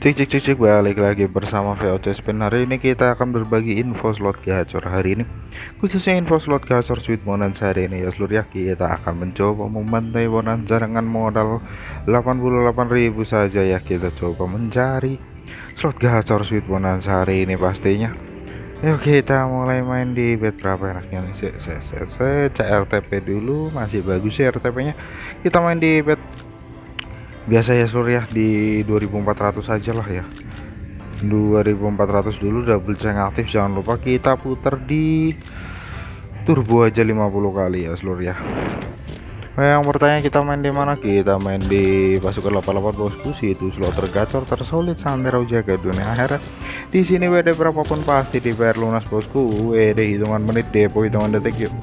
Cek cek cek cek balik lagi bersama VOC Spin Hari ini kita akan berbagi info slot gacor hari ini Khususnya info slot gacor Sweet Bonanza hari ini ya seluruh ya Kita akan mencoba membantai bonanza dengan modal 88.000 saja ya Kita coba mencari slot gacor Sweet Bonanza hari ini pastinya Yuk kita mulai main di bed berapa enaknya nih CRTP dulu masih bagus ya RTP nya kita main di bed biasa ya seluruh ya. Di 2400 saja lah ya. 2400 dulu double ceng aktif. Jangan lupa kita putar di turbo aja 50 kali ya seluruh ya. Nah, yang bertanya kita main di mana? Kita main di pasukan 88 bosku situ slot tergacor tersolid sampai jaga dunia akhirat di sini WD berapapun pasti dibayar lunas bosku. WD hitungan menit depo hitungan detik yuk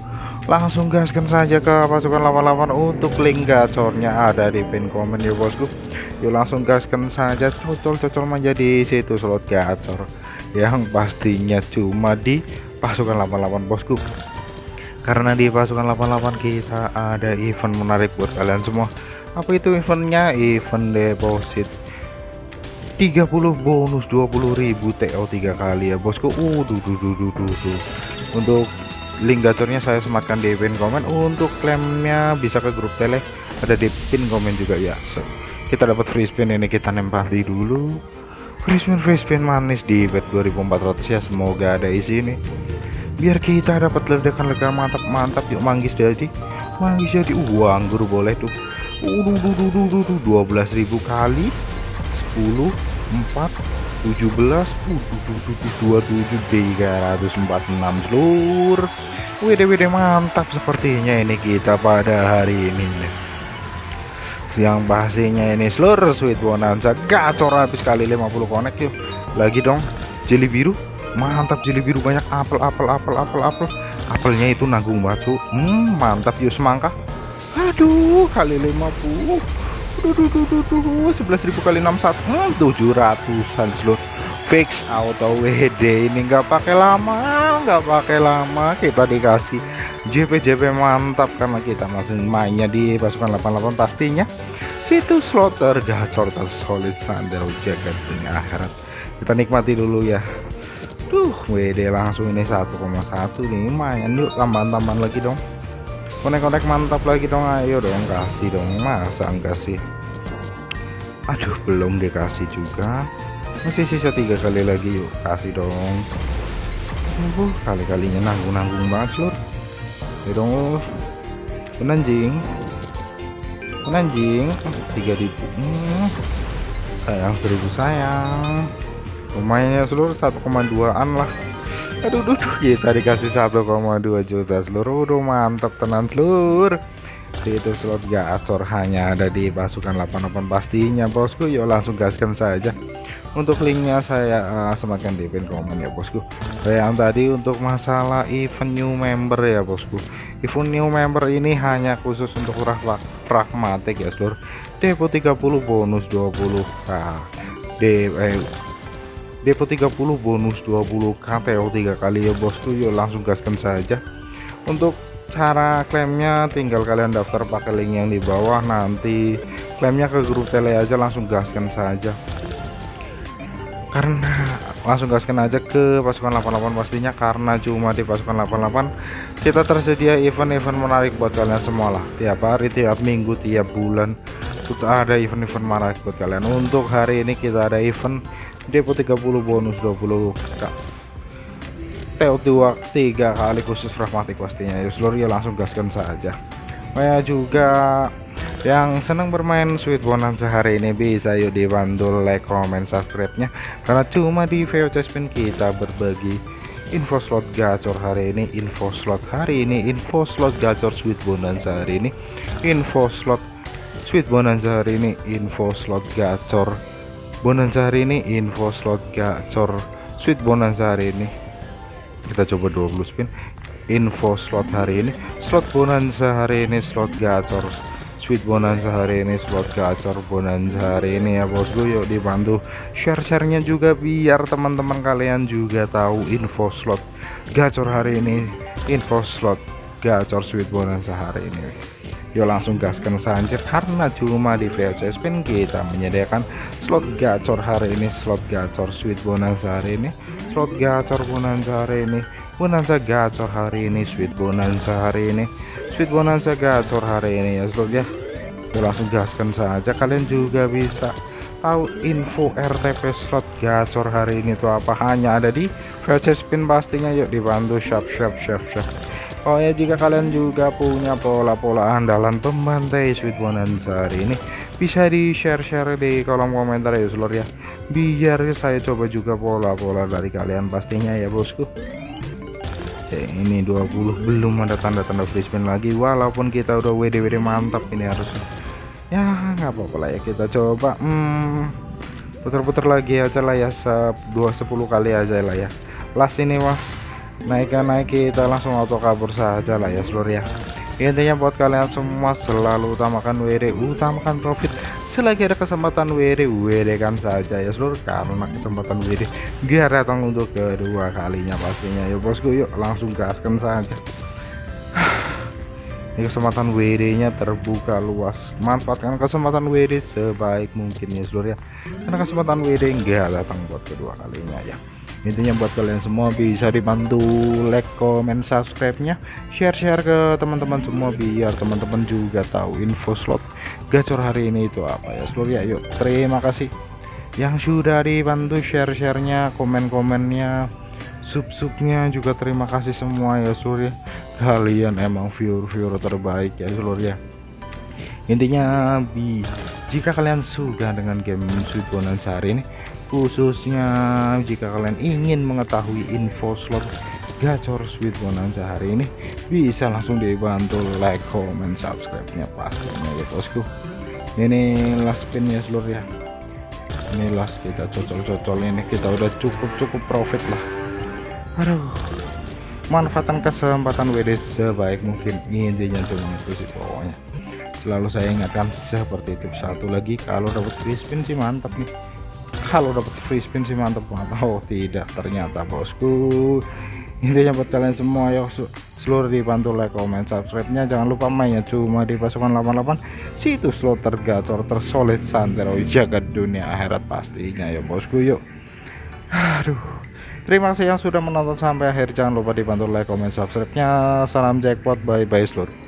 langsung gaskan saja ke pasukan 88 untuk link gacornya ada di pin komen ya bosku. Yuk langsung gaskan saja. Cocol-cocol menjadi situ slot gacor. Yang pastinya cuma di pasukan 88 bosku. Karena di pasukan 88 kita ada event menarik buat kalian semua. Apa itu eventnya? Event deposit. 30 bonus 20.000 TO 3 kali ya bosku. Uh duh, duh, duh, duh, duh. untuk link gacornya saya sematkan di pin komen untuk klaimnya bisa ke grup tele ada di pin komen juga ya. So, kita dapat free spin ini kita nempati dulu. Free spin free spin manis di bet 2400 ya. Semoga ada isi ini. Biar kita dapat ledakan-ledakan mantap-mantap yuk manggis jadi. Manggis jadi uh anggur boleh tuh. Uh, 12.000 kali. 10 4 17 uh, 27 346 seluruh. WD-WD mantap sepertinya ini kita pada hari ini. Yang pastinya ini seluruh sweet bonanza. Gacor habis kali 50 connect yuk. Lagi dong jeli biru. Mantap jeli biru banyak apel apel apel apel apel. Apelnya itu nanggung batu. Hmm, mantap yuk semangka. Aduh kali 50 sebelas ribu kali 61 hmm, 700an seluruh fix auto WD ini nggak pakai lama nggak pakai lama. Kita dikasih JP JP mantap karena kita masih mainnya di pasukan 88 pastinya. Situ slot tergacor tersolid sandal jagat dunia akhirat. Kita nikmati dulu ya. Tuh WD langsung ini 1,1 nih lumayan. Yuk tambahan-tambahan lagi dong konek-konek mantap lagi dong ayo dong kasih dong. Masa enggak sih? Aduh belum dikasih juga. Masih sisa tiga kali lagi yuk kasih dong. Uh, kali-kalinya nanggung-nanggung banget lur ya dong penanjing. Penanjing tiga ribu. Hmm, sayang seribu sayang. Lumayan ya seluruh 1,2an lah aduh duh, duh kita dikasih 1,2 juta seluruh udah mantap tenan seluruh. Itu slot gacor hanya ada di pasukan 88 pastinya bosku. Yuk langsung gaskan saja. Untuk linknya saya uh, sematkan di pin komen ya bosku. Yang tadi untuk masalah event new member ya bosku. Event new member ini hanya khusus untuk pragmatik ya seluruh. Depo 30 bonus 20 nah, de eh, depo 30 bonus 20 KTO 3 kali. Ya bosku yuk langsung gaskan saja. Untuk cara klaimnya tinggal kalian daftar pakai link yang di bawah. Nanti klaimnya ke grup tele aja langsung gaskan saja. Karena langsung gaskan aja ke pasukan 88 pastinya karena cuma di pasukan 88 kita tersedia event-event menarik buat kalian semua lah. Tiap hari tiap minggu tiap bulan sudah ada event-event menarik buat kalian. Untuk hari ini kita ada event depo 30 bonus 20 kak. TO2 tiga kali khusus pragmatik pastinya. Ya seluruh ya langsung gaskan saja. Saya juga yang senang bermain Sweet Bonanza hari ini bisa yuk dibantu like comment subscribe nya karena cuma di VOC Spin kita berbagi info slot gacor hari ini info slot hari ini info slot gacor Sweet Bonanza hari ini info slot Sweet Bonanza hari ini info slot gacor bonanza hari ini info slot gacor. Sweet bonanza hari ini. Kita coba 20 spin. Info slot hari ini. Slot bonanza hari ini slot gacor. Sweet bonanza hari ini slot gacor. Bonanza hari ini ya bosku. Yuk dibantu share-sharenya juga biar teman-teman kalian juga tahu info slot gacor hari ini. Info slot gacor sweet bonanza hari ini yuk langsung gaskan saja karena cuma di VOC Spin kita menyediakan slot gacor hari ini slot gacor sweet bonanza hari ini. Slot gacor bonanza hari ini bonanza gacor hari ini sweet bonanza hari ini. Sweet bonanza gacor hari ini ya slot ya. Yuk langsung gaskan saja. Kalian juga bisa tahu info RTP slot gacor hari ini tuh apa. Hanya ada di VC spin pastinya. Yuk dibantu. Shop shop shop shop Oh ya jika kalian juga punya pola-pola andalan pembantai sweet bonanza hari ini bisa di share-share di kolom komentar ya seluruh ya. Biar saya coba juga pola-pola dari kalian pastinya ya bosku. Oke, ini 20 belum ada tanda-tanda free spin lagi walaupun kita udah WD-WD mantap ini harusnya. Ya nggak apa-apa lah ya kita coba. Hmm, putar-putar lagi aja lah ya dua sepuluh kali aja lah ya. Last ini wah naikkan naik kita langsung auto kabur saja lah ya seluruh ya. Intinya buat kalian semua selalu utamakan WD utamakan profit. Selagi ada kesempatan WD WD kan saja ya seluruh karena kesempatan WD gak datang untuk kedua kalinya pastinya. Ya bosku yuk langsung gaskan saja. Ini kesempatan WD nya terbuka luas. Manfaatkan kesempatan WD sebaik mungkin ya seluruh ya. Karena kesempatan WD enggak datang buat kedua kalinya ya intinya buat kalian semua bisa dibantu like comment subscribe nya share-share ke teman-teman semua biar teman-teman juga tahu info slot gacor hari ini itu apa ya. Seluruh ya yuk. Terima kasih yang sudah dibantu share-sharenya komen-komennya sub-subnya juga terima kasih semua ya seluruh ya. Kalian emang viewer-viewer terbaik ya seluruh ya. Intinya bi jika kalian suka dengan game Sweet Bonanza hari ini khususnya jika kalian ingin mengetahui info slot gacor Sweet Bonanza hari ini bisa langsung dibantu like comment subscribe nya pastinya ya bosku. Ini last spin ya seluruh ya. Ini last kita cocol-cocol ini. Kita udah cukup-cukup profit lah. Aduh. Manfaatkan kesempatan WD sebaik mungkin. Intinya cuma itu sih pokoknya. Selalu saya ingatkan seperti itu satu lagi kalau dapat free spin sih mantap nih kalau dapat free spin sih mantap banget oh tidak ternyata bosku intinya buat kalian semua ya seluruh dibantu like comment subscribe nya jangan lupa mainnya cuma di pasukan 88 situs slot tergacor tersolid santero jagat dunia akhirat pastinya ya bosku yuk aduh Terima kasih yang sudah menonton sampai akhir. Jangan lupa dibantu like, comment, subscribe-nya. Salam jackpot, bye bye seluruh.